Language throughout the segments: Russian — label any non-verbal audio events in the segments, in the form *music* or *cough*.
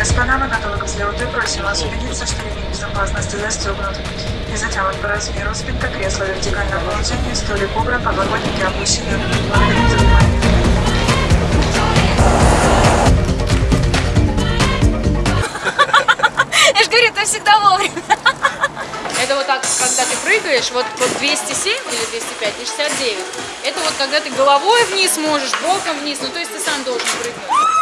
Господа, мы готовы к взлету и просим вас убедиться, что ремень безопасности застегнут. И затянут по размеру спинка кресла в вертикальном положении, столик убран, подлокотники опущены. Благодарим за внимание. Я же говорю, ты всегда вовремя. Это вот так, когда ты прыгаешь, вот, вот 207 или 205 и 69. Это вот когда ты головой вниз можешь, боком вниз, ну то есть ты сам должен прыгнуть.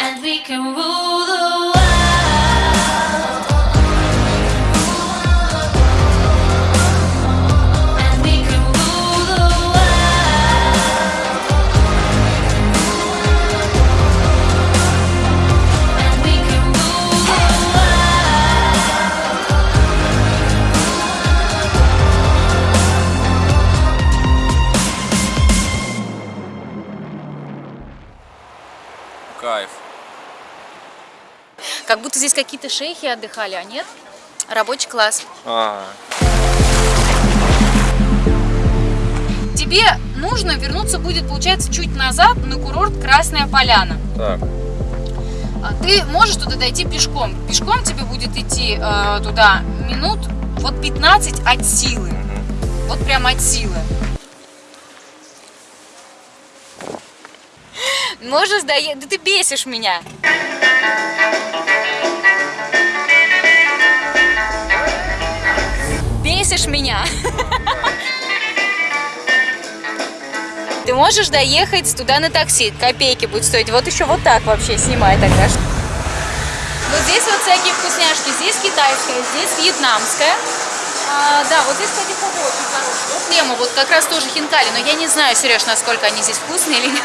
And we can rule the world. Кайф. Как будто здесь какие-то шейхи отдыхали, а нет? Рабочий класс. А, Тебе нужно вернуться будет, получается, чуть назад на курорт Красная Поляна. так. А Ты можешь туда дойти пешком. Пешком тебе будет идти э, туда минут вот 15 от силы. Вот прям от силы. Можешь доехать? Да ты бесишь меня. Бесишь меня. *laughs* Ты можешь доехать туда на такси, копейки будет стоить. Вот еще вот так вообще снимай тогда. Вот здесь вот всякие вкусняшки. Здесь китайская, здесь вьетнамская. А, да, вот здесь, кстати, фугу очень хороший. Вот Лема, вот как раз тоже хинкали. Но я не знаю, Сереж, насколько они здесь вкусные или нет.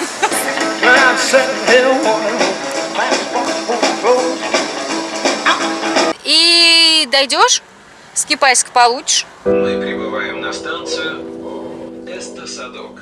И дойдешь, с кипайск получишь. Мы прибываем на станцию Эстосадок.